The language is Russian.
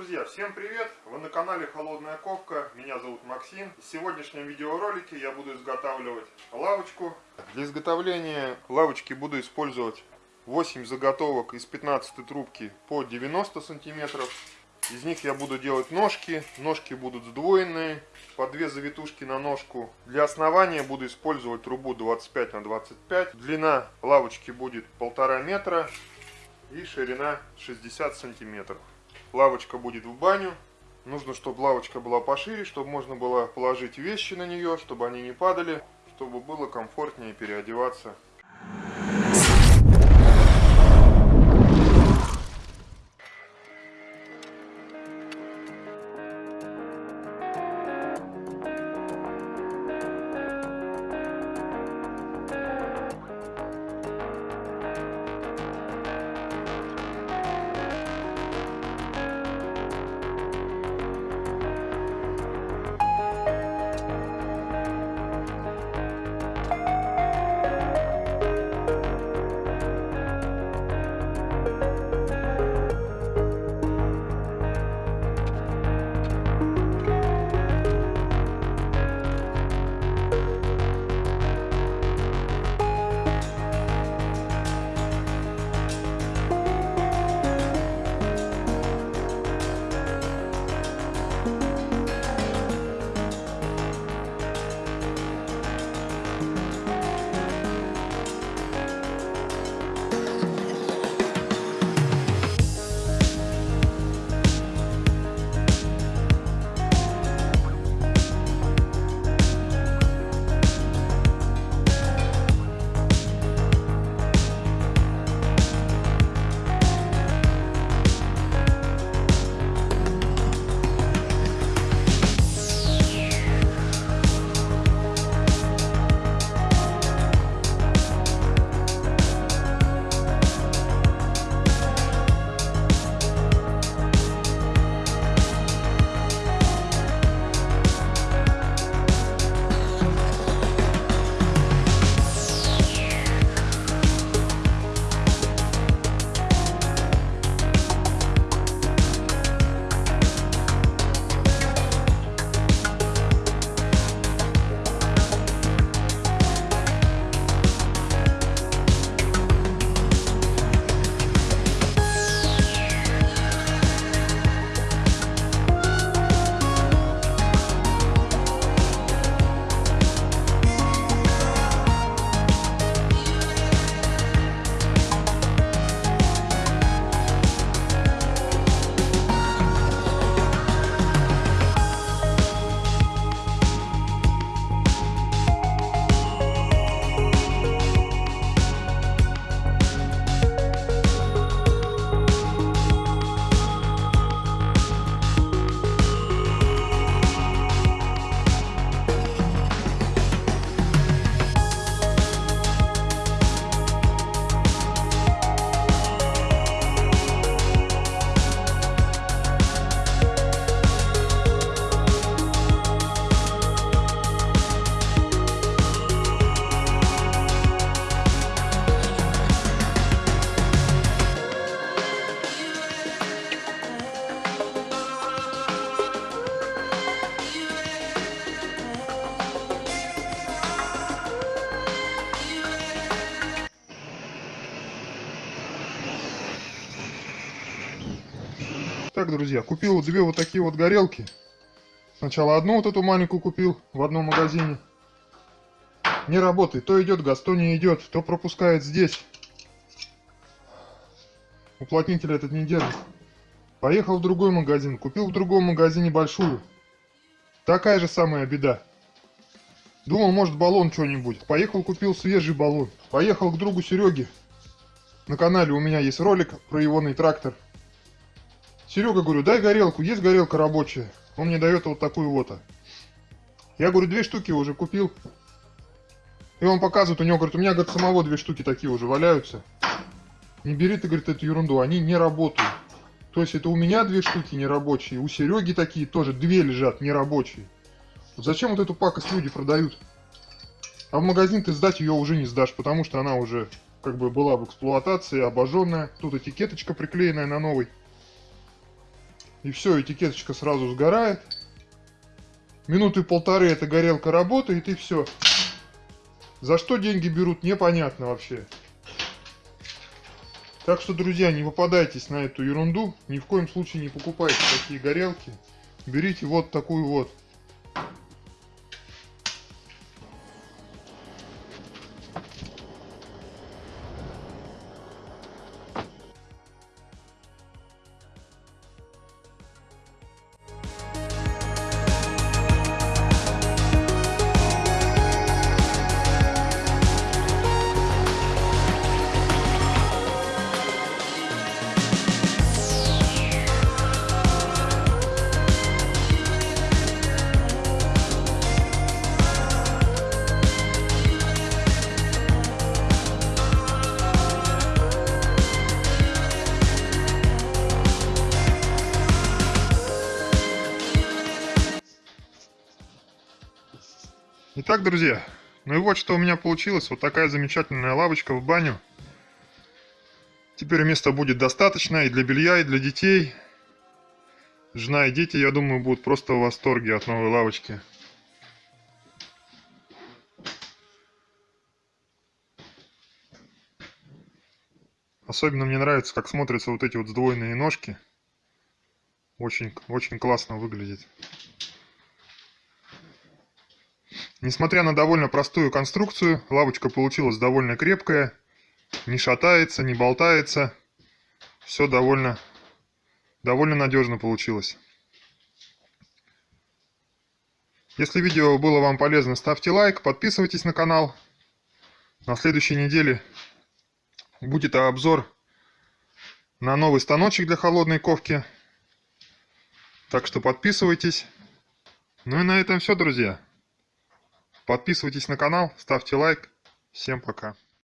друзья, всем привет! Вы на канале Холодная Ковка, меня зовут Максим. В сегодняшнем видеоролике я буду изготавливать лавочку. Для изготовления лавочки буду использовать 8 заготовок из 15 трубки по 90 сантиметров. Из них я буду делать ножки, ножки будут сдвоенные, по две завитушки на ножку. Для основания буду использовать трубу 25 на 25. Длина лавочки будет полтора метра и ширина 60 сантиметров. Лавочка будет в баню. Нужно, чтобы лавочка была пошире, чтобы можно было положить вещи на нее, чтобы они не падали, чтобы было комфортнее переодеваться Так, друзья, купил две вот такие вот горелки. Сначала одну вот эту маленькую купил в одном магазине. Не работает. То идет газ, то не идет. То пропускает здесь. Уплотнитель этот не держит. Поехал в другой магазин. Купил в другом магазине большую. Такая же самая беда. Думал, может баллон что-нибудь. Поехал, купил свежий баллон. Поехал к другу Сереге. На канале у меня есть ролик про егоный трактор. Серега, говорю, дай горелку, есть горелка рабочая. Он мне дает вот такую вот. Я говорю, две штуки уже купил. И он показывает, у него, говорит, у меня, говорит, самого две штуки такие уже валяются. Не бери ты, говорит, эту ерунду, они не работают. То есть это у меня две штуки нерабочие, у Сереги такие тоже две лежат нерабочие. Вот зачем вот эту пакость люди продают? А в магазин ты сдать ее уже не сдашь, потому что она уже как бы была в эксплуатации, обожженная. Тут этикеточка приклеенная на новый. И все, этикеточка сразу сгорает. Минуты полторы эта горелка работает, и все. За что деньги берут, непонятно вообще. Так что, друзья, не попадайтесь на эту ерунду. Ни в коем случае не покупайте такие горелки. Берите вот такую вот. Итак, друзья, ну и вот что у меня получилось. Вот такая замечательная лавочка в баню. Теперь места будет достаточно и для белья, и для детей. Жена и дети, я думаю, будут просто в восторге от новой лавочки. Особенно мне нравится, как смотрятся вот эти вот сдвоенные ножки. Очень, очень классно выглядит. Несмотря на довольно простую конструкцию, лавочка получилась довольно крепкая, не шатается, не болтается. Все довольно, довольно надежно получилось. Если видео было вам полезно, ставьте лайк, подписывайтесь на канал. На следующей неделе будет обзор на новый станочек для холодной ковки. Так что подписывайтесь. Ну и на этом все, друзья. Подписывайтесь на канал, ставьте лайк. Всем пока.